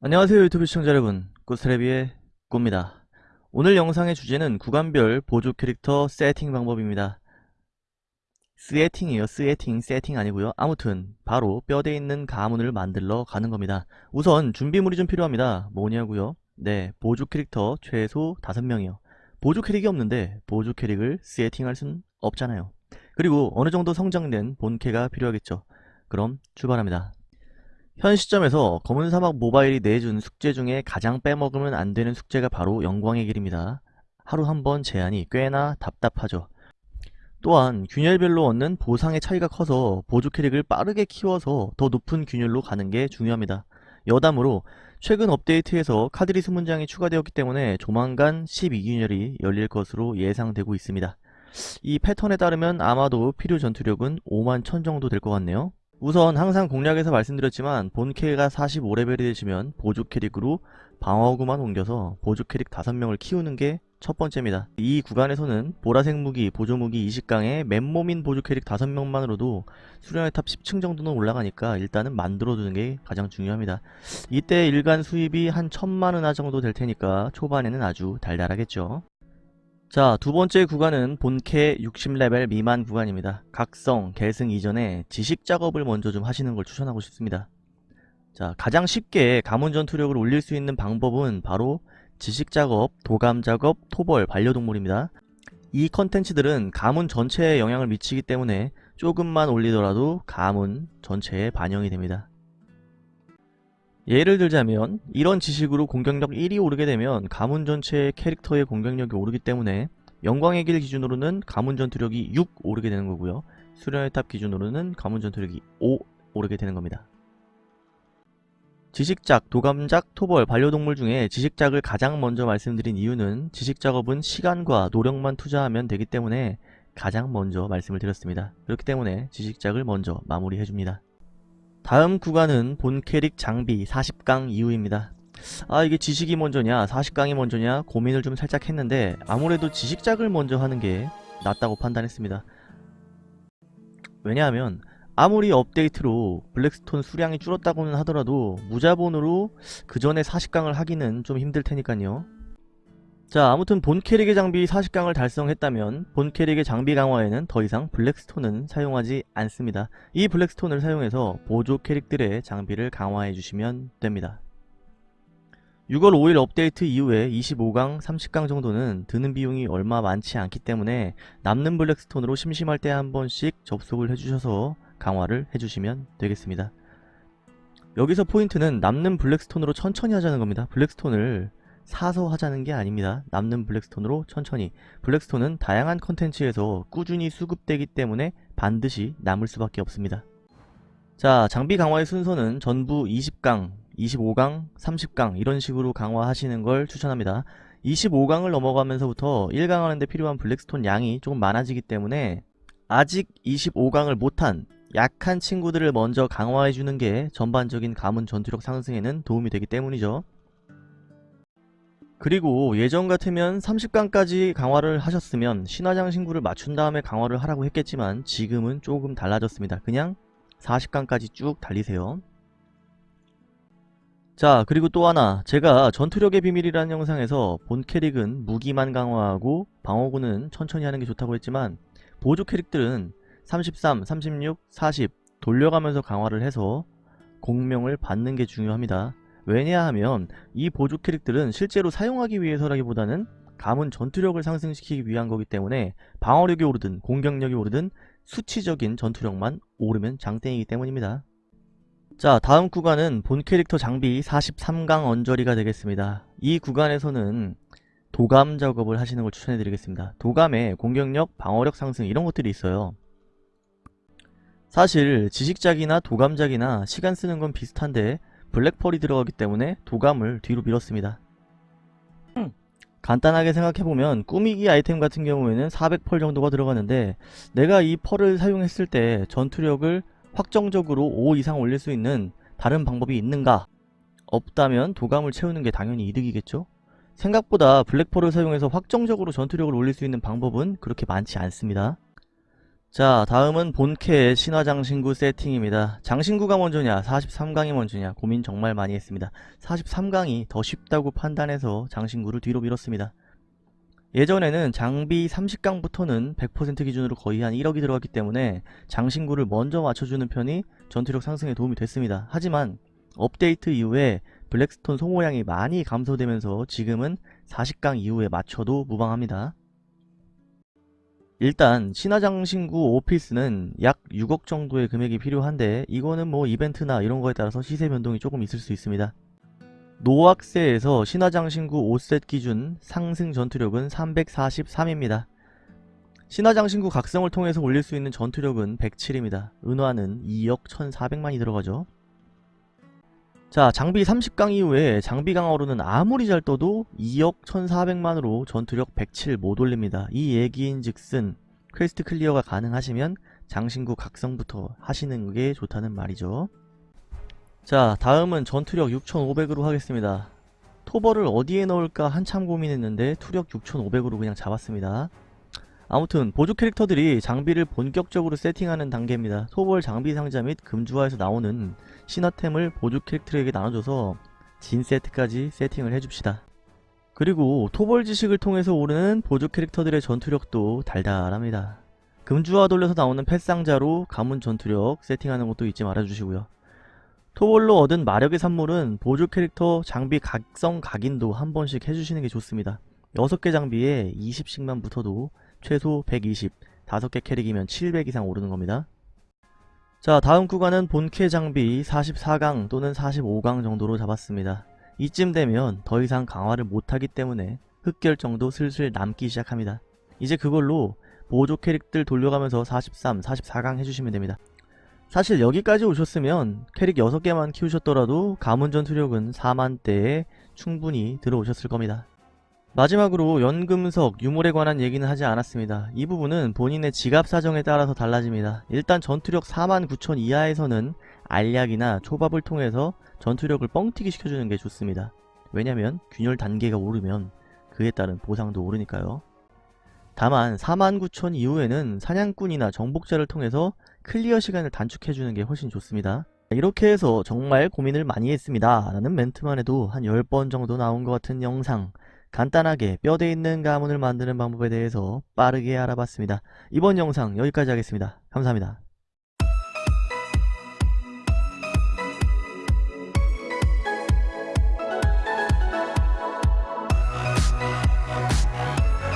안녕하세요 유튜브 시청자 여러분. 꾸스레비의 꾸입니다. 오늘 영상의 주제는 구간별 보조 캐릭터 세팅 방법입니다. 세팅이에요 세팅. 세팅 아니고요. 아무튼 바로 뼈대 있는 가문을 만들러 가는 겁니다. 우선 준비물이 좀 필요합니다. 뭐냐고요? 네 보조 캐릭터 최소 5명이요. 보조 캐릭이 없는데 보조 캐릭을 세팅할 순 없잖아요. 그리고 어느 정도 성장된 본캐가 필요하겠죠. 그럼 출발합니다 현 시점에서 검은 사막 모바일이 내준 숙제 중에 가장 빼먹으면 안 되는 숙제가 바로 영광의 길입니다. 하루 한 번 제한이 꽤나 답답하죠. 또한 균열별로 얻는 보상의 차이가 커서 보조 캐릭을 빠르게 키워서 더 높은 균열로 가는 게 중요합니다. 여담으로 최근 업데이트에서 카드리스 문장이 추가되었기 때문에 조만간 12균열이 열릴 것으로 예상되고 있습니다. 이 패턴에 따르면 아마도 필요 전투력은 5만 1000 정도 될 것 같네요. 우선 항상 공략에서 말씀드렸지만 본 캐가 45레벨이 되시면 보조 캐릭으로 방어구만 옮겨서 보조 캐릭 5명을 키우는 게 첫 번째입니다. 이 구간에서는 보라색 무기, 보조 무기 20강에 맨몸인 보조 캐릭 5명만으로도 수련의 탑 10층 정도는 올라가니까 일단은 만들어두는 게 가장 중요합니다. 이때 일간 수입이 한 천만 은화 정도 될 테니까 초반에는 아주 달달하겠죠. 자, 두 번째 구간은 본캐 60레벨 미만 구간입니다. 각성, 계승 이전에 지식 작업을 먼저 좀 하시는 걸 추천하고 싶습니다. 자, 가장 쉽게 가문 전투력을 올릴 수 있는 방법은 바로 지식 작업, 도감 작업, 토벌, 반려동물입니다. 이 컨텐츠들은 가문 전체에 영향을 미치기 때문에 조금만 올리더라도 가문 전체에 반영이 됩니다. 예를 들자면 이런 지식으로 공격력 1이 오르게 되면 가문 전체의 캐릭터의 공격력이 오르기 때문에 영광의 길 기준으로는 가문 전투력이 6 오르게 되는 거고요. 수련의 탑 기준으로는 가문 전투력이 5 오르게 되는 겁니다. 지식작, 도감작, 토벌, 반려동물 중에 지식작을 가장 먼저 말씀드린 이유는 지식작업은 시간과 노력만 투자하면 되기 때문에 가장 먼저 말씀을 드렸습니다. 그렇기 때문에 지식작을 먼저 마무리해줍니다. 다음 구간은 본 캐릭 장비 40강 이후입니다. 아 이게 지식이 먼저냐 40강이 먼저냐 고민을 좀 살짝 했는데 아무래도 지식작을 먼저 하는 게 낫다고 판단했습니다. 왜냐하면 아무리 업데이트로 블랙스톤 수량이 줄었다고는 하더라도 무자본으로 그 전에 40강을 하기는 좀 힘들 테니까요. 자 아무튼 본 캐릭의 장비 40강을 달성했다면 본 캐릭의 장비 강화에는 더 이상 블랙스톤은 사용하지 않습니다. 이 블랙스톤을 사용해서 보조 캐릭들의 장비를 강화해 주시면 됩니다. 6월 5일 업데이트 이후에 25강, 30강 정도는 드는 비용이 얼마 많지 않기 때문에 남는 블랙스톤으로 심심할 때 한 번씩 접속을 해주셔서 강화를 해주시면 되겠습니다. 여기서 포인트는 남는 블랙스톤으로 천천히 하자는 겁니다. 블랙스톤을 사서 하자는 게 아닙니다. 남는 블랙스톤으로 천천히 블랙스톤은 다양한 컨텐츠에서 꾸준히 수급되기 때문에 반드시 남을 수밖에 없습니다. 자 장비 강화의 순서는 전부 20강, 25강, 30강 이런 식으로 강화하시는 걸 추천합니다. 25강을 넘어가면서부터 1강 하는데 필요한 블랙스톤 양이 조금 많아지기 때문에 아직 25강을 못한 약한 친구들을 먼저 강화해주는 게 전반적인 가문 전투력 상승에는 도움이 되기 때문이죠. 그리고 예전 같으면 30강까지 강화를 하셨으면 신화장 신구를 맞춘 다음에 강화를 하라고 했겠지만 지금은 조금 달라졌습니다. 그냥 40강까지 쭉 달리세요. 자 그리고 또 하나 제가 전투력의 비밀이라는 영상에서 본 캐릭은 무기만 강화하고 방어구는 천천히 하는 게 좋다고 했지만 보조 캐릭들은 33, 36, 40 돌려가면서 강화를 해서 공명을 받는 게 중요합니다. 왜냐하면 이 보조 캐릭들은 실제로 사용하기 위해서라기보다는 가문 전투력을 상승시키기 위한 거기 때문에 방어력이 오르든 공격력이 오르든 수치적인 전투력만 오르면 장땡이기 때문입니다. 자 다음 구간은 본 캐릭터 장비 43강 언저리가 되겠습니다. 이 구간에서는 도감 작업을 하시는 걸 추천해드리겠습니다. 도감에 공격력, 방어력 상승 이런 것들이 있어요. 사실 지식작이나 도감작이나 시간 쓰는 건 비슷한데 블랙펄이 들어가기 때문에 도감을 뒤로 밀었습니다. 음, 간단하게 생각해보면 꾸미기 아이템 같은 경우에는 400펄 정도가 들어가는데 내가 이 펄을 사용했을 때 전투력을 확정적으로 5 이상 올릴 수 있는 다른 방법이 있는가? 없다면 도감을 채우는 게 당연히 이득이겠죠? 생각보다 블랙펄을 사용해서 확정적으로 전투력을 올릴 수 있는 방법은 그렇게 많지 않습니다. 자 다음은 본캐의 신화장신구 세팅입니다. 장신구가 먼저냐 43강이 먼저냐 고민 정말 많이 했습니다. 43강이 더 쉽다고 판단해서 장신구를 뒤로 밀었습니다. 예전에는 장비 30강부터는 100% 기준으로 거의 한 1억이 들어갔기 때문에 장신구를 먼저 맞춰주는 편이 전투력 상승에 도움이 됐습니다. 하지만 업데이트 이후에 블랙스톤 소모량이 많이 감소되면서 지금은 40강 이후에 맞춰도 무방합니다. 일단 신화장신구 오피스는 약 6억 정도의 금액이 필요한데 이거는 뭐 이벤트나 이런 거에 따라서 시세 변동이 조금 있을 수 있습니다. 노악세에서 신화장신구 5셋 기준 상승 전투력은 343입니다. 신화장신구 각성을 통해서 올릴 수 있는 전투력은 107입니다. 은화는 2억 1400만이 들어가죠. 자 장비 30강 이후에 장비 강화로는 아무리 잘 떠도 2억 1400만으로 전투력 107 못 올립니다. 이 얘기인 즉슨 quest clear가 가능하시면 장신구 각성부터 하시는 게 좋다는 말이죠. 자 다음은 전투력 6500으로 하겠습니다. 토벌을 어디에 넣을까 한참 고민했는데 투력 6500으로 그냥 잡았습니다. 아무튼 보조 캐릭터들이 장비를 본격적으로 세팅하는 단계입니다. 토벌 장비 상자 및 금주화에서 나오는 신화템을 보조 캐릭터에게 나눠줘서 진 세트까지 세팅을 해줍시다. 그리고 토벌 지식을 통해서 오르는 보조 캐릭터들의 전투력도 달달합니다. 금주화 돌려서 나오는 펫상자로 가문 전투력 세팅하는 것도 잊지 말아주시고요. 토벌로 얻은 마력의 산물은 보조 캐릭터 장비 각성 각인도 한 번씩 해주시는 게 좋습니다. 6개 장비에 20씩만 붙어도 최소 120, 5개 캐릭이면 700 이상 오르는 겁니다. 자 다음 구간은 본캐 장비 44강 또는 45강 정도로 잡았습니다. 이쯤 되면 더 이상 강화를 못하기 때문에 흑결정도 슬슬 남기 시작합니다. 이제 그걸로 보조 캐릭들 돌려가면서 43, 44강 해주시면 됩니다. 사실 여기까지 오셨으면 캐릭 6개만 키우셨더라도 가문 전 투력은 4만대에 충분히 들어오셨을 겁니다. 마지막으로 연금석, 유물에 관한 얘기는 하지 않았습니다. 이 부분은 본인의 지갑 사정에 따라서 달라집니다. 일단 전투력 49,000 이하에서는 알약이나 초밥을 통해서 전투력을 뻥튀기 시켜주는 게 좋습니다. 왜냐면 균열 단계가 오르면 그에 따른 보상도 오르니까요. 다만 49,000 이후에는 사냥꾼이나 정복자를 통해서 클리어 시간을 단축해주는 게 훨씬 좋습니다. 이렇게 해서 정말 고민을 많이 했습니다. 라는 멘트만 해도 한 10번 정도 나온 것 같은 영상 간단하게 뼈대 있는 가문을 만드는 방법에 대해서 빠르게 알아봤습니다. 이번 영상 여기까지 하겠습니다. 감사합니다.